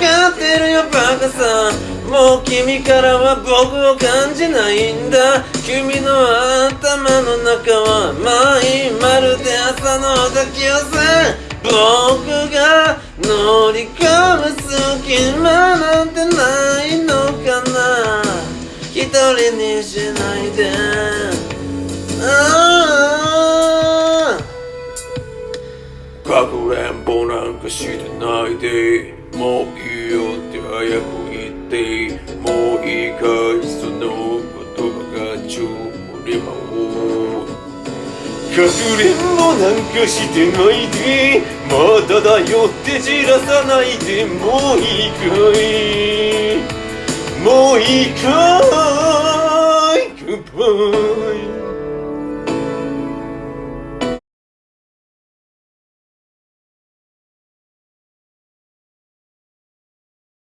かってるよバカさもう君からは僕を感じないんだ。君の頭の中はまいまるで朝の抱き寄せ僕が乗り込む隙間なんてないのかな。一人にしないで。かくれんぼなんかしてないで。もういいよって早く言ってもういいかいその言葉がちょうりまをかくれんぼなんかしてないで。まだだよってじらさないで。もういいかい。もういいかい。Goodbye